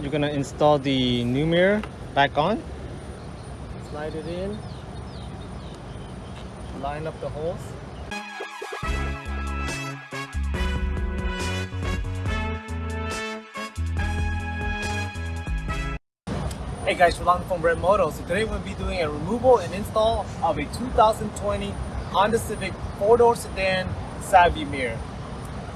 you're gonna install the new mirror back on slide it in line up the holes Hey guys, Rolando from Red Moto. So today we'll be doing a removal and install of a 2020 Honda Civic 4-door sedan side view mirror.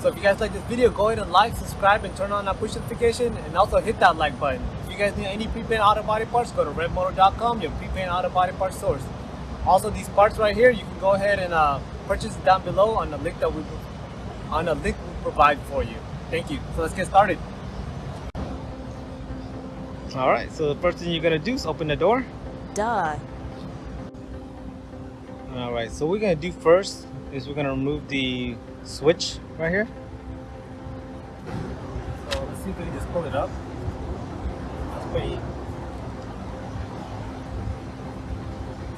So if you guys like this video, go ahead and like, subscribe, and turn on that push notification, and also hit that like button. If you guys need any prepaint auto body parts, go to redmoto.com, your prepaint auto body parts source. Also, these parts right here, you can go ahead and uh, purchase it down below on the link that we on the link we provide for you. Thank you. So let's get started. All right, so the first thing you're gonna do is open the door. Duh. All right, so we're gonna do first is we're gonna remove the switch right here. So let's see if we can just pull it up. It's pretty,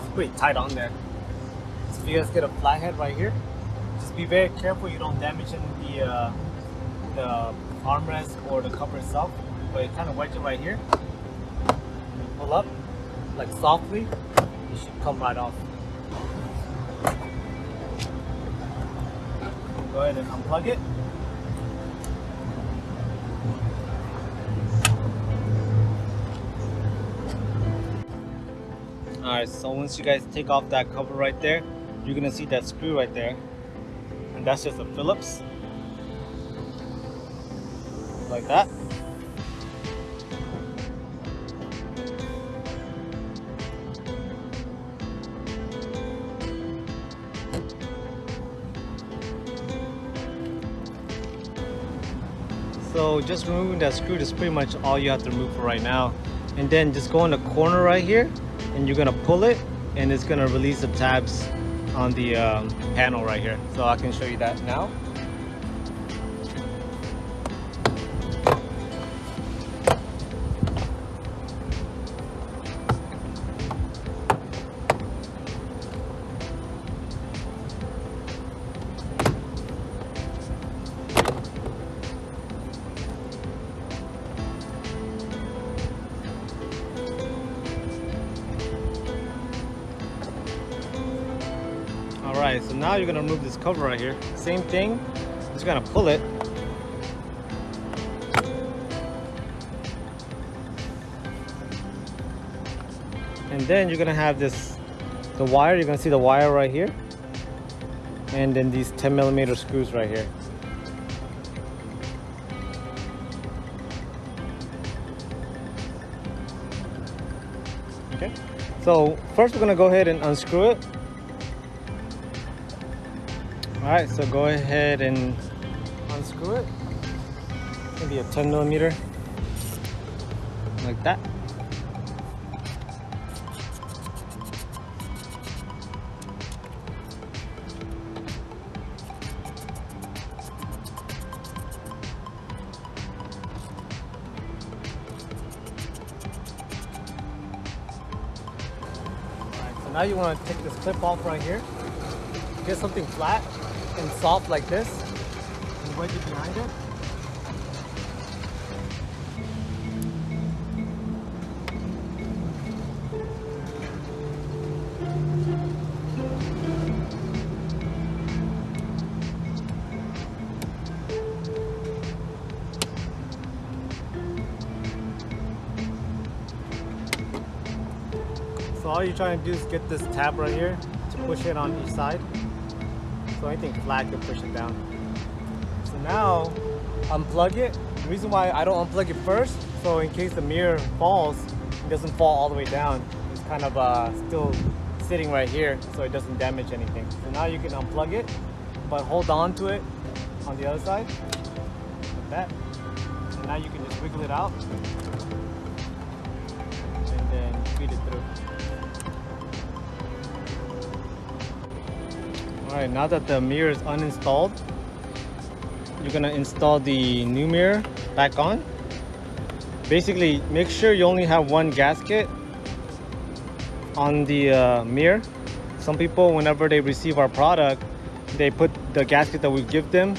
it's pretty tight on there. So if you guys get a flathead right here, just be very careful you don't damage the uh, the armrest or the cover itself. But it kind of wedge it right here. pull up, like softly, it should come right off. Go ahead and unplug it. Alright, so once you guys take off that cover right there, you're gonna see that screw right there. And that's just a Phillips. Like that. So just removing that screw is pretty much all you have to remove for right now. And then just go in the corner right here and you're gonna pull it and it's gonna release the tabs on the um, panel right here. So I can show you that now. All right, so now you're gonna remove this cover right here. Same thing, just gonna pull it. And then you're gonna have this, the wire, you're gonna see the wire right here. And then these 10 millimeter screws right here. Okay, so first we're gonna go ahead and unscrew it. All right, so go ahead and unscrew it. Maybe a 10 millimeter, like that. So now you want to take this clip off right here. Get something flat and soft like this wedge it behind it. So all you're trying to do is get this tab right here to push it on each side. So anything flat can push it down. So now unplug it. The reason why I don't unplug it first, so in case the mirror falls, it doesn't fall all the way down. It's kind of uh, still sitting right here so it doesn't damage anything. So now you can unplug it, but hold on to it on the other side, like that. And now you can just wiggle it out and then feed it through. Alright, now that the mirror is uninstalled, you're gonna install the new mirror back on. Basically, make sure you only have one gasket on the uh, mirror. Some people, whenever they receive our product, they put the gasket that we give them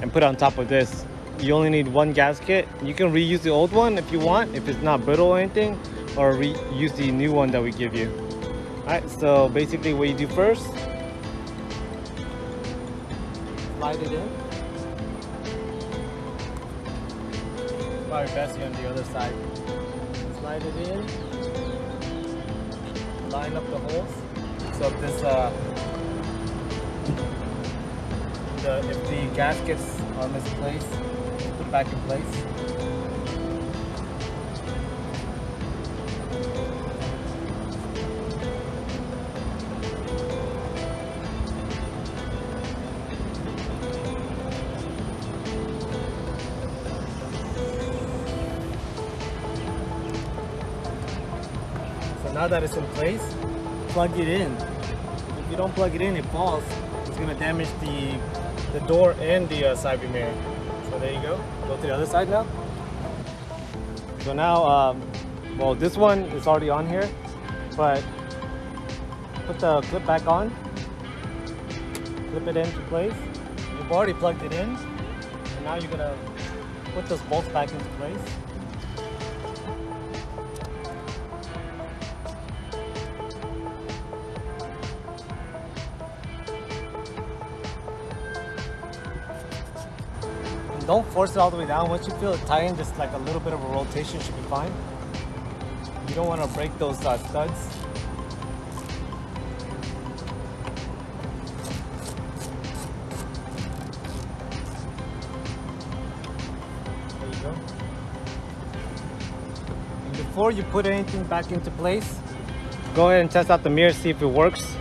and put on top of this. you only need one gasket. You can reuse the old one if you want, if it's not brittle or anything, or reuse the new one that we give you. Alright, so basically what you do first, in. Probably best on the other side. Slide it in. Line up the holes. So if this uh, the if the gaskets are misplaced, put back in place. Now that it's in place, plug it in. If you don't plug it in, it falls. It's gonna damage the the door and the uh, side view mirror. So there you go. Go to the other side now. So now, um, well, this one is already on here, but put the clip back on. Clip it into place. You've already plugged it in. And now you're gonna put those bolts back into place. Don't force it all the way down. Once you feel it tighten, just like a little bit of a rotation should be fine. You don't want to break those uh, studs. There you go. And before you put anything back into place, go ahead and test out the mirror, see if it works.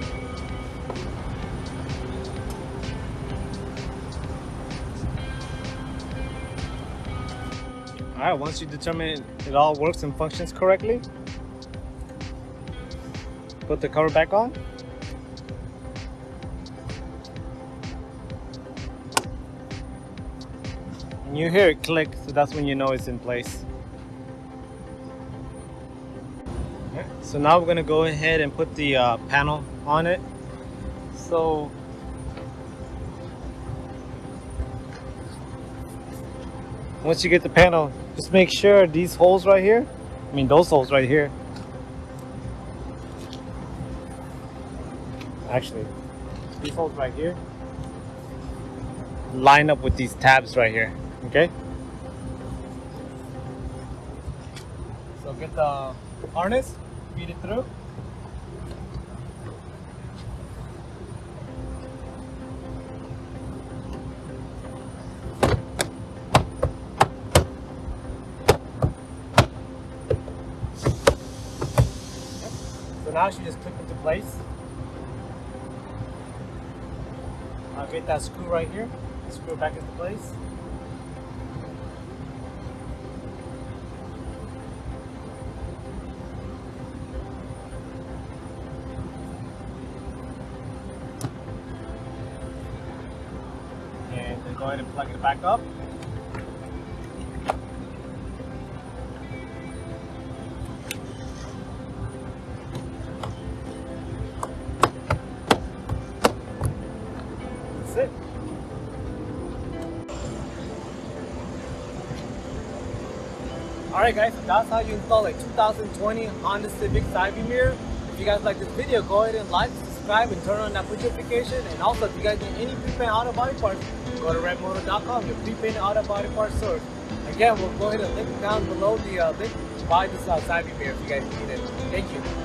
All right, once you determine it all works and functions correctly, put the cover back on. And you hear it click, so that's when you know it's in place. Okay, So now we're gonna go ahead and put the uh, panel on it. So once you get the panel, just make sure these holes right here, I mean those holes right here, actually, these holes right here, line up with these tabs right here, okay? So get the harness, feed it through. So now she just clip into place. I'll get that screw right here, screw it back into place. And then go ahead and plug it back up. It. Alright guys, that's how you install a 2020 Honda Civic side view mirror. If you guys like this video, go ahead and like, subscribe, and turn on that push notification. And also, if you guys need any prepaint auto body parts, go to redmoto.com, your prepaint auto body parts source. Again, we'll go ahead and link down below the uh, link to buy this uh, side view mirror if you guys need it. Thank you.